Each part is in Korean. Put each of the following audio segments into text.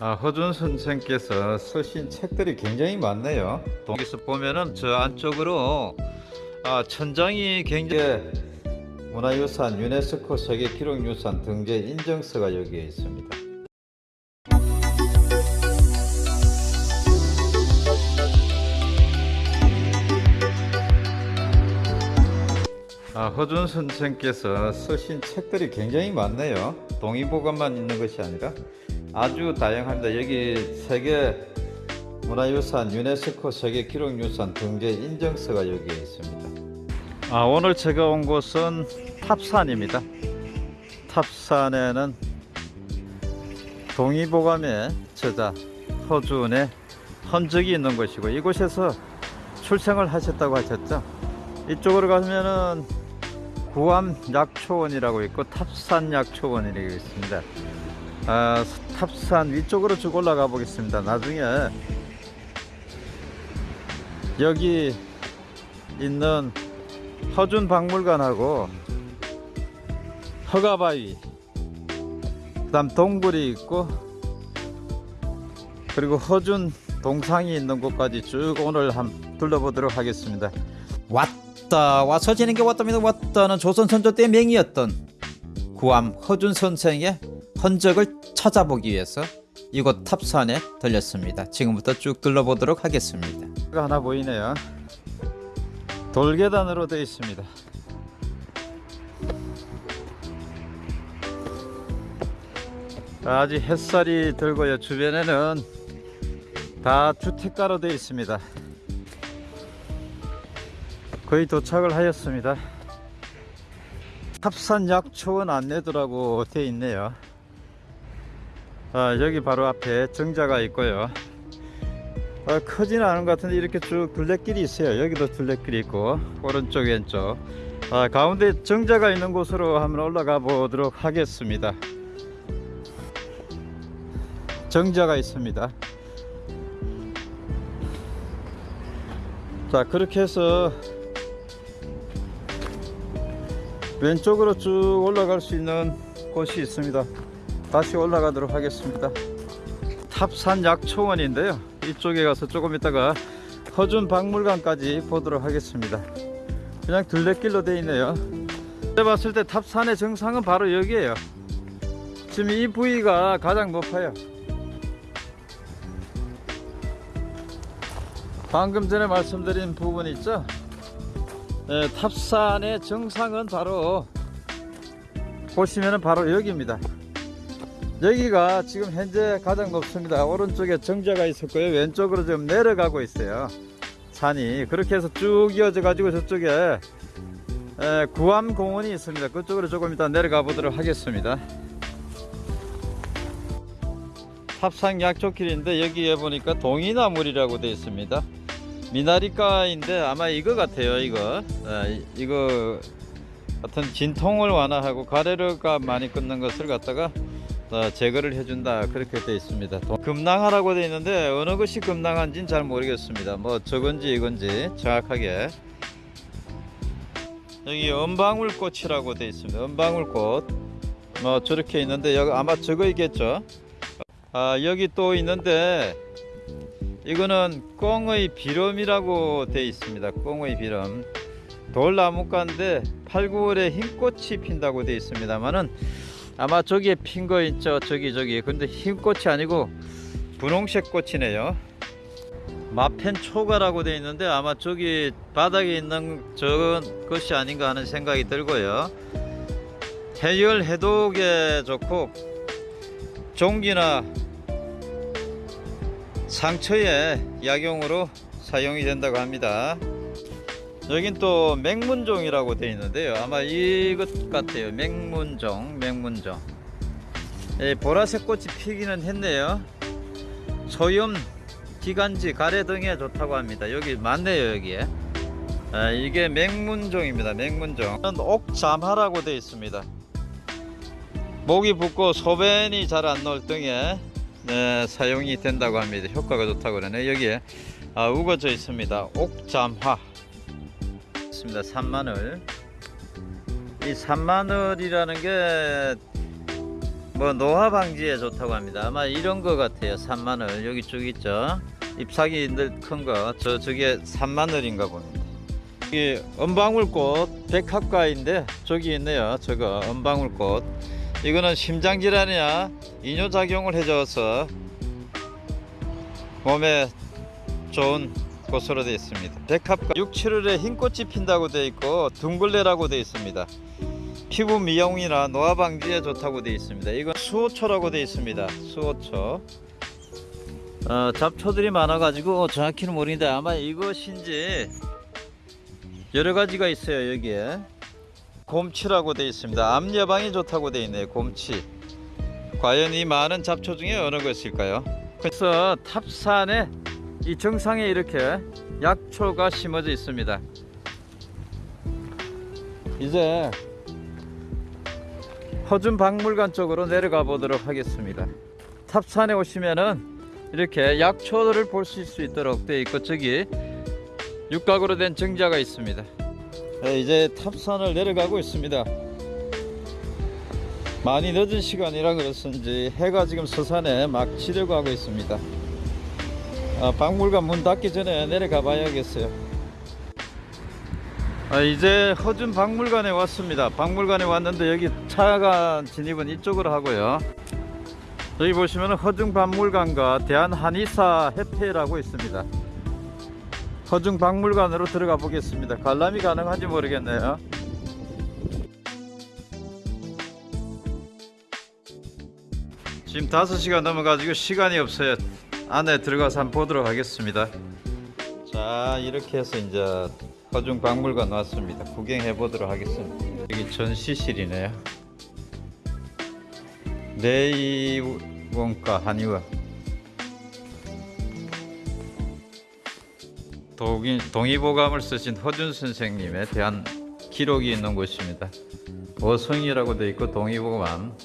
아, 허준 선생께서 쓰신 책들이 굉장히 많네요. 여기서 보면은 저 안쪽으로 아, 천장이 굉장히 문화유산 유네스코 세계기록유산 등재 인증서가 여기에 있습니다. 아, 허준 선생께서 쓰신 책들이 굉장히 많네요. 동의보감만 있는 것이 아니라 아주 다양합니다. 여기 세계 문화유산 유네스코 세계 기록유산 등재 인증서가 여기에 있습니다. 아, 오늘 제가 온 곳은 탑산입니다. 탑산에는 동의보감의 저자 허준의 흔적이 있는 곳이고 이곳에서 출생을 하셨다고 하셨죠. 이쪽으로 가면은 구암 약초원이라고 있고 탑산 약초원이라고 있습니다. 아, 탑산 위쪽으로 쭉 올라가 보겠습니다. 나중에 여기 있는 허준 박물관하고 허가바위 그 다음 동굴이 있고 그리고 허준 동상이 있는 곳까지 쭉 오늘 한번 둘러보도록 하겠습니다. 왔다 와서 지는 게 왔답니다 왔다는 조선 선조 때 맹이었던 구암 허준 선생의 흔적을 찾아보기 위해서 이곳 탑산에 들렸습니다 지금부터 쭉 둘러보도록 하겠습니다 하나 보이네요. 돌계단으로 되어 있습니다. 아직 햇살이 들고요. 주변에는 다 주택가로 되어 있습니다. 거의 도착을 하였습니다. 탑산 약초원 안내도라고 되어 있네요. 아, 여기 바로 앞에 정자가 있고요. 아, 크지는 않은 것 같은데 이렇게 쭉 둘레길이 있어요. 여기도 둘레길이 있고 오른쪽 왼쪽 아, 가운데 정자가 있는 곳으로 한번 올라가 보도록 하겠습니다. 정자가 있습니다. 자 그렇게 해서 왼쪽으로 쭉 올라갈 수 있는 곳이 있습니다. 다시 올라가도록 하겠습니다. 탑산 약초원인데요. 이쪽에 가서 조금 있다가 허준 박물관까지 보도록 하겠습니다. 그냥 둘레길로 되어 있네요. 제가 봤을 때 탑산의 정상은 바로 여기에요. 지금 이 부위가 가장 높아요. 방금 전에 말씀드린 부분 있죠? 네, 탑산의 정상은 바로 보시면은 바로 여기입니다. 여기가 지금 현재 가장 높습니다. 오른쪽에 정자가 있었고요. 왼쪽으로 좀 내려가고 있어요. 산이 그렇게 해서 쭉 이어져 가지고 저쪽에 에, 구암공원이 있습니다. 그쪽으로 조금 이따 내려가 보도록 하겠습니다. 탑산 약초길인데 여기에 보니까 동이나물이라고 되어 있습니다. 미나리가인데 아마 이거 같아요. 이거 아, 이- 이거 같은 진통을 완화하고 가래가 많이 끊는 것을 갖다가 어, 제거를 해준다 그렇게 되어 있습니다. 도- 금낭하라고 되어 있는데 어느 것이 금낭한지는 잘 모르겠습니다. 뭐 저건지 이건지 정확하게 여기 은방울꽃이라고 되어 있습니다. 은방울꽃 뭐 저렇게 있는데 여기 아마 저거이겠죠. 아 여기 또 있는데 이거는 꽁의 비름이라고 되어 있습니다. 꽁의 비름 돌나무가인데 8, 9월에 흰꽃이 핀다고 되어 있습니다만은 아마 저기에 핀 거 있죠. 저기 저기. 근데 흰 꽃이 아니고 분홍색 꽃이네요. 마펜 초가라고 되어 있는데 아마 저기 바닥에 있는 저건 것이 아닌가 하는 생각이 들고요. 해열 해독에 좋고 종기나 상처에 약용으로 사용이 된다고 합니다 여긴 또 맹문종이라고 되어 있는데요. 아마 이것 같아요. 맹문종 맹문종. 예, 보라색 꽃이 피기는 했네요. 소염 기관지 가래 등에 좋다고 합니다. 여기 많네요 여기에. 아, 이게 맹문종입니다 맹문종. 옥잠하라고 되어 있습니다. 목이 붓고 소변이 잘 안 나올 등에 네, 사용이 된다고 합니다. 효과가 좋다고 그러네 여기에. 아, 우거져 있습니다. 옥잠화 있습니다. 산마늘. 이 산마늘이라는 게 뭐 노화 방지에 좋다고 합니다. 아마 이런 거 같아요. 산마늘 여기 쭉 있죠. 잎사귀들 큰 거. 저 저게 산마늘인가 봅니다. 이 은방울꽃 백합과인데 저기 있네요. 저거 은방울꽃. 이거는 심장 질환이나 이뇨 작용을 해줘서 몸에 좋은 꽃으로 되어 있습니다. 백합과 6, 7월에 흰 꽃이 핀다고 되어 있고 둥글레라고 되어 있습니다. 피부 미용이나 노화 방지에 좋다고 되어 있습니다. 이건 수호초라고 되어 있습니다. 수호초. 어, 잡초들이 많아 가지고 정확히는 모르는데 아마 이것인지 여러 가지가 있어요 여기에. 곰치라고 되어 있습니다. 암 예방에 좋다고 되어 있네요. 곰치. 과연 이 많은 잡초 중에 어느 것일까요? 그래서 탑산에 이 정상에 이렇게 약초가 심어져 있습니다. 이제 허준 박물관 쪽으로 내려가 보도록 하겠습니다. 탑산에 오시면은 이렇게 약초를 보실 수 있도록 되어 있고 저기 육각으로 된 정자가 있습니다. 네, 이제 탑산을 내려가고 있습니다. 많이 늦은 시간이라 그렇습지 해가 지금 서산에 막 치려고 하고 있습니다. 아, 박물관 문 닫기 전에 내려가 봐야겠어요. 아, 이제 허준 박물관에 왔습니다. 박물관에 왔는데 여기 차가 진입은 이쪽으로 하고요. 여기 보시면 허중 박물관과 대한한의사 협회라고 있습니다. 허중 박물관으로 들어가 보겠습니다. 관람이 가능한지 모르겠네요. 지금 5시가 넘어가지고 시간이 없어요. 안에 들어가서 한번 보도록 하겠습니다. 자, 이렇게 해서 이제 허중 박물관 왔습니다. 구경해 보도록 하겠습니다. 여기 전시실이네요. 내이원과 한의원. 동의, 동의보감을 쓰신 허준 선생님에 대한 기록이 있는 곳입니다. 어성이라고 되어 있고 동의보감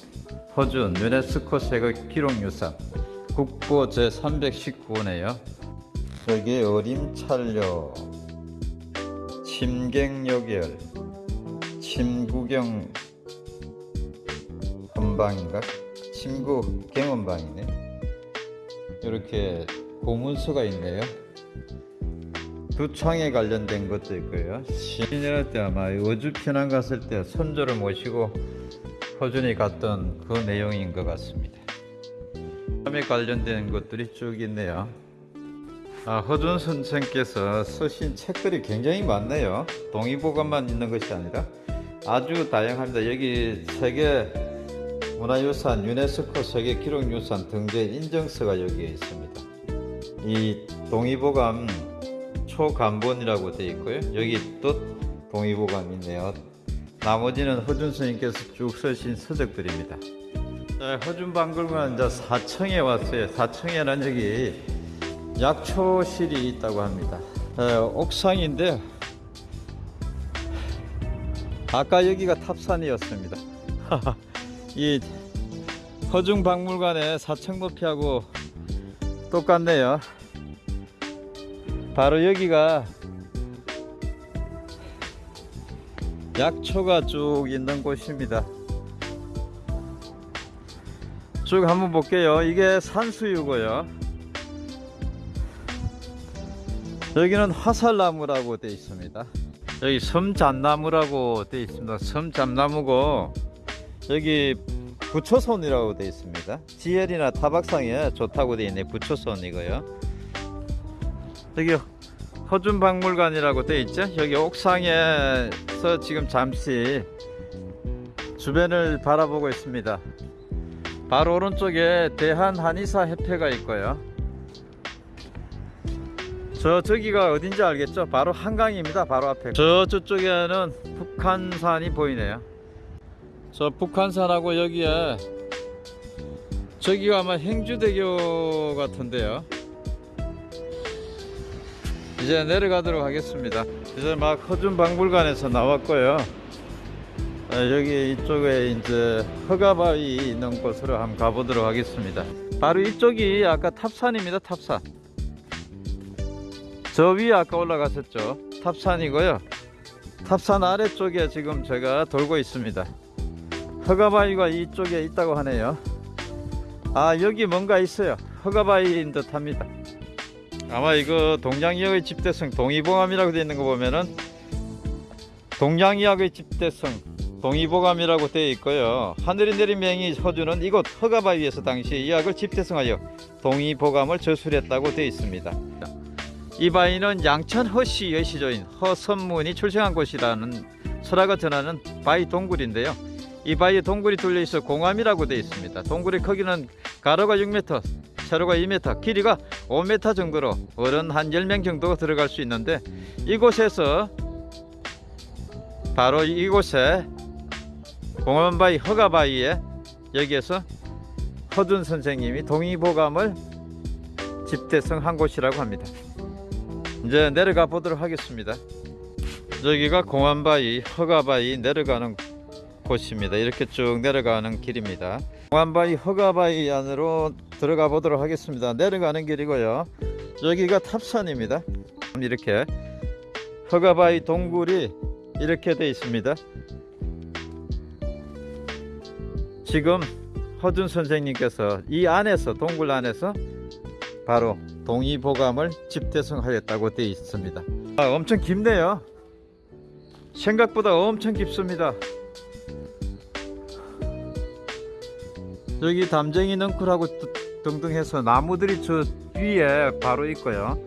허준 유네스코 세계 기록유산 국보 제319호네요. 저기 어림찰려 침갱여결 침구경 헌방인가? 침구 경헌방이네. 이렇게 고문서가 있네요. 두창에 관련된 것도 있고요. 신년할 때 아마 어주 편안 갔을 때 손조를 모시고 허준이 갔던 그 내용인 것 같습니다. 에 관련된 것들이 쭉 있네요. 아, 허준 선생께서 쓰신 책들이 굉장히 많네요. 동의보감만 있는 것이 아니라 아주 다양합니다. 여기 세계 문화유산 유네스코 세계 기록유산 등재 인증서가 여기에 있습니다. 이 동의보감 초간본이라고 되어 있고요. 여기 또 동의보감이 있네요. 나머지는 허준 스님께서 쭉 쓰신 서적들입니다. 네, 허준 박물관 이제 4층에 왔어요. 4층에는 여기 약초실이 있다고 합니다. 네, 옥상인데 아까 여기가 탑산이었습니다. 이 허중 박물관의 4층 높이하고 똑같네요. 바로 여기가 약초가 쭉 있는 곳입니다. 쭉 한번 볼게요. 이게 산수유고요. 여기는 화살나무라고 되어 있습니다. 여기 섬잣나무라고 되어 있습니다. 섬잣나무고 여기 부초손이라고 되어 있습니다. 지혈이나 타박상에 좋다고 되어 있네. 부초손이고요. 여기 허준박물관이라고 되어 있죠. 여기 옥상에서 지금 잠시 주변을 바라보고 있습니다. 바로 오른쪽에 대한한의사 협회가 있고요. 저 저기가 어딘지 알겠죠? 바로 한강입니다. 바로 앞에. 저 저쪽에는 북한산이 보이네요. 저 북한산하고 여기에 저기가 아마 행주대교 같은데요. 이제 내려가도록 하겠습니다. 이제 막 허준 박물관에서 나왔고요. 아, 여기 이쪽에 이제 허가바위 있는 곳으로 한번 가보도록 하겠습니다. 바로 이쪽이 아까 탑산입니다. 탑산. 저 위에 아까 올라갔었죠. 탑산이고요. 탑산 아래쪽에 지금 제가 돌고 있습니다. 허가바위가 이쪽에 있다고 하네요. 아 여기 뭔가 있어요 허가바위인 듯 합니다 아마 이거 동양이역의 집대성 동의보감이라고 되어 있는 거 보면은 동양이역의 집대성 동의보감이라고 되어 있고요. 하늘이 내린 맹이 허주는 이곳 허가바위에서 당시 이 약을 집대성하여 동의보감을 저술했다고 되어 있습니다. 이 바위는 양천 허씨의 시조인 허선문이 출생한 곳이라는 설화가 전하는 바위 동굴인데요. 이 바위에 동굴이 뚫려 있어 공암이라고 되어 있습니다. 동굴의 크기는 가로가 6m, 세로가 2m, 길이가 5m 정도로 어른 한 10명 정도가 들어갈 수 있는데 이곳에서 바로 이곳에 공암바위 허가바위에 여기에서 허준 선생님이 동의보감을 집대성한 곳이라고 합니다. 이제 내려가 보도록 하겠습니다. 여기가 공암바위 허가바위 내려가는 곳입니다. 이렇게 쭉 내려가는 길입니다. 공안바위 허가바위 안으로 들어가 보도록 하겠습니다. 내려가는 길이고요. 여기가 탑산입니다. 이렇게 허가바위 동굴이 이렇게 되어 있습니다. 지금 허준 선생님께서 이 안에서 동굴 안에서 바로 동의보감을 집대성하였다고 되어 있습니다. 아, 엄청 깊네요. 생각보다 엄청 깊습니다. 여기 담쟁이 넝쿨하고 등등 해서 나무들이 저 위에 바로 있고요.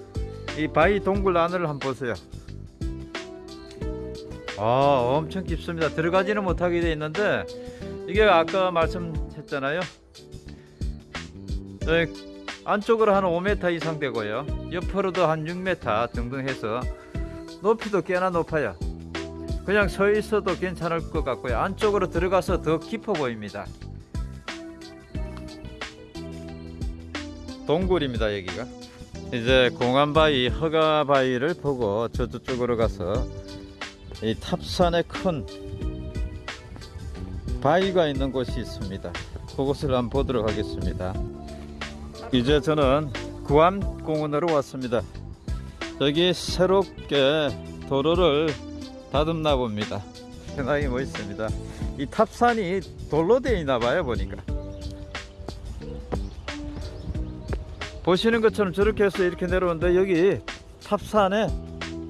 이 바위 동굴 안을 한번 보세요. 아, 엄청 깊습니다. 들어가지는 못하게 되어 있는데 이게 아까 말씀했잖아요. 네, 안쪽으로 한 5m 이상 되고요. 옆으로도 한 6m 등등 해서 높이도 꽤나 높아요. 그냥 서 있어도 괜찮을 것 같고요. 안쪽으로 들어가서 더 깊어 보입니다. 동굴입니다 여기가 이제 공안바위 허가바위를 보고 저쪽으로 가서 이 탑산에 큰 바위가 있는 곳이 있습니다. 그곳을 한번 보도록 하겠습니다. 이제 저는 구암공원으로 왔습니다. 여기 새롭게 도로를 다듬나 봅니다. 생각이 멋있습니다. 이 탑산이 돌로 되어 있나 봐요 보니까. 보시는 것처럼 저렇게 해서 이렇게 내려오는데 여기 탑산에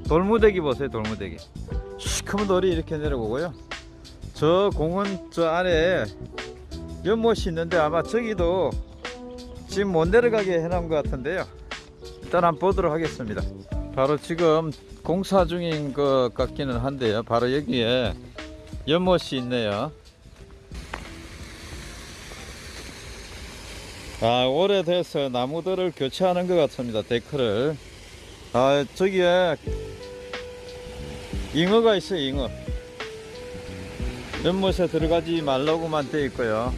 돌무대기 보세요 돌무대기. 시커먼 돌이 이렇게 내려오고요 저 공원 저 안에 연못이 있는데 아마 저기도 지금 못 내려가게 해놓은 것 같은데요. 일단 한번 보도록 하겠습니다. 바로 지금 공사 중인 것 같기는 한데요. 바로 여기에 연못이 있네요. 아 오래돼서 나무들을 교체하는 것 같습니다 데크를. 아 저기에 잉어가 있어요 잉어 연못에 들어가지 말라고만 되어 있고요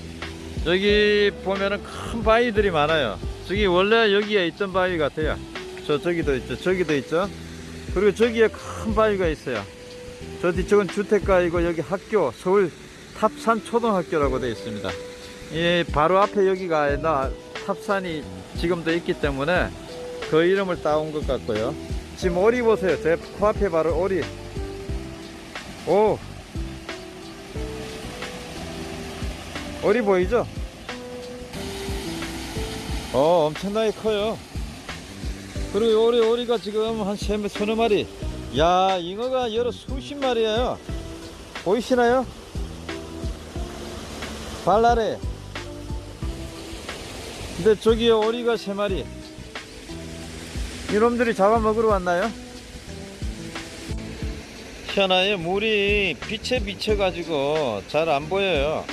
여기 보면은 큰 바위들이 많아요 저기 원래 여기에 있던 바위 같아요 저 저기도 있죠 저기도 있죠 그리고 저기에 큰 바위가 있어요 저 뒤쪽은 주택가이고 여기 학교 서울 탑산 초등학교라고 되어 있습니다 이 바로 앞에 여기가 나 탑산이 지금도 있기 때문에 그 이름을 따온 것 같고요. 지금 오리 보세요. 제 코앞에 바로 오리. 오. 오리 보이죠? 어, 엄청나게 커요. 그리고 오리, 오리가 지금 한 세, 서너 마리. 야, 잉어가 여러 수십 마리예요. 보이시나요? 발랄해. 근데 저기에 오리가 세 마리. 이놈들이 잡아먹으러 왔나요? 희한하게 물이 빛에 비쳐가지고 잘 안 보여요.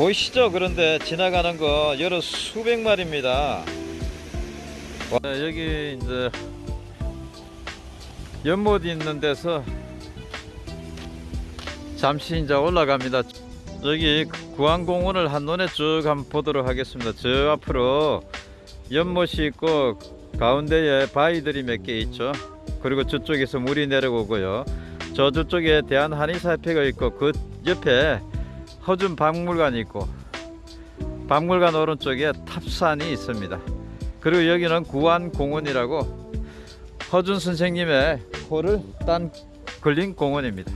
보이시죠? 그런데 지나가는 거 여러 수백 마리입니다. 와, 여기 이제 연못 있는 데서 잠시 이제 올라갑니다. 여기 구안공원을 한눈에 쭉 한번 보도록 하겠습니다. 저 앞으로 연못이 있고 가운데에 바위들이 몇 개 있죠. 그리고 저쪽에서 물이 내려오고요. 저 저쪽에 대한 한의사협회가 있고 그 옆에 허준 박물관이 있고 박물관 오른쪽에 탑산이 있습니다. 그리고 여기는 구안공원이라고 허준 선생님의 호를 딴 걸린 공원입니다.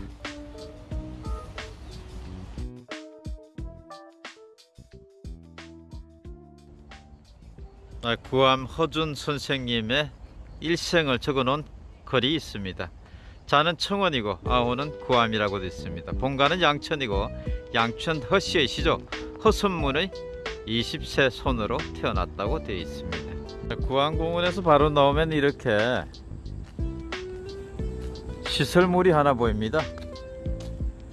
아, 구암 허준 선생님의 일생을 적어놓은 글이 있습니다. 자는 청원이고 아우는 구암이라고 되어 있습니다. 본가는 양천이고 양천 허씨의 시조 허선문의 20세 손으로 태어났다고 되어 있습니다. 구암공원에서 바로 나오면 이렇게 시설물이 하나 보입니다.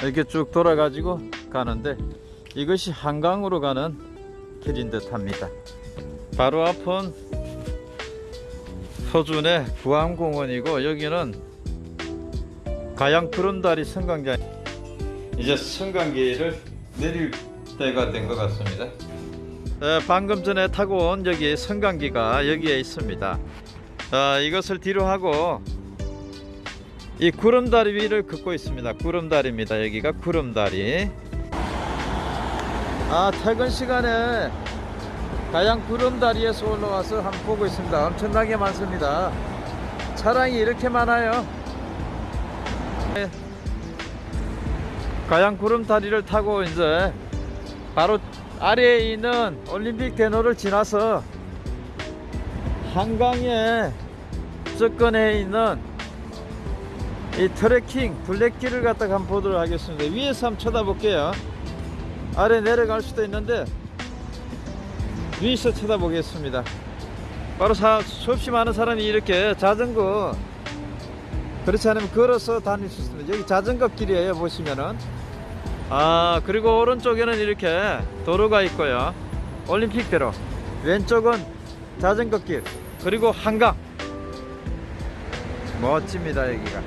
이렇게 쭉 돌아가지고 가는데 이것이 한강으로 가는 길인 듯 합니다. 바로 앞은 서준의 구암공원이고 여기는 가양 구름다리 성강장 이제 성강기를 내릴 때가 된 것 같습니다. 에, 방금 전에 타고 온 여기 성강기가 여기에 있습니다. 아, 이것을 뒤로 하고 이 구름다리 위를 걷고 있습니다. 구름다리입니다. 여기가 구름다리. 아 퇴근 시간에 가양 구름다리에서 올라와서 한번 보고 있습니다. 엄청나게 많습니다. 차량이 이렇게 많아요. 가양 구름다리를 타고 이제 바로 아래에 있는 올림픽 대로를 지나서 한강에 접근해 있는 이 트레킹 블랙길을 갖다가 한번 보도록 하겠습니다. 위에서 한번 쳐다볼게요. 아래 내려갈 수도 있는데 위에서 쳐다보겠습니다. 바로 사, 수없이 많은 사람이 이렇게 자전거 그렇지 않으면 걸어서 다닐 수 있습니다. 여기 자전거 길이에요 보시면은 아 그리고 오른쪽에는 이렇게 도로가 있고요. 올림픽대로 왼쪽은 자전거 길 그리고 한강 멋집니다 여기가.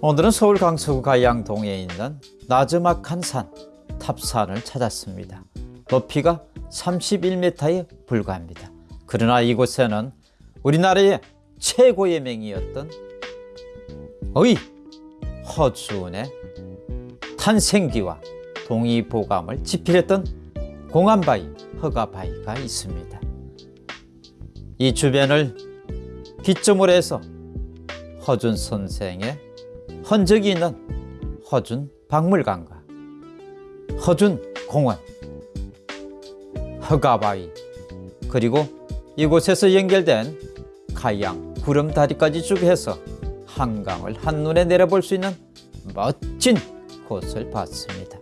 오늘은 서울 강서구 가양동에 있는 나즈막한 산 탑산을 찾았습니다. 높이가 31m에 불과합니다. 그러나 이곳에는 우리나라의 최고의 맹이었던 의 허준의 탄생기와 동의보감을 집필했던 공안바위, 허가바위가 있습니다. 이 주변을 기점으로 해서 허준 선생의 흔적이 있는 허준 박물관과 허준 공원, 허가바위 그리고 이곳에서 연결된 가양 구름다리까지 쭉 해서 한강을 한눈에 내려볼 수 있는 멋진 곳을 봤습니다.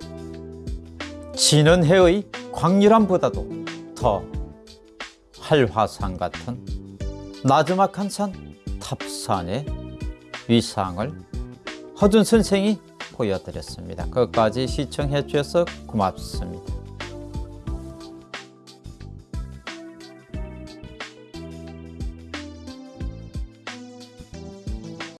지는 해의 광률함보다도 더 활화산 같은 나즈막한 산 탑산의 위상을 허준 선생이 보여드렸습니다. 끝까지 시청해 주셔서 고맙습니다.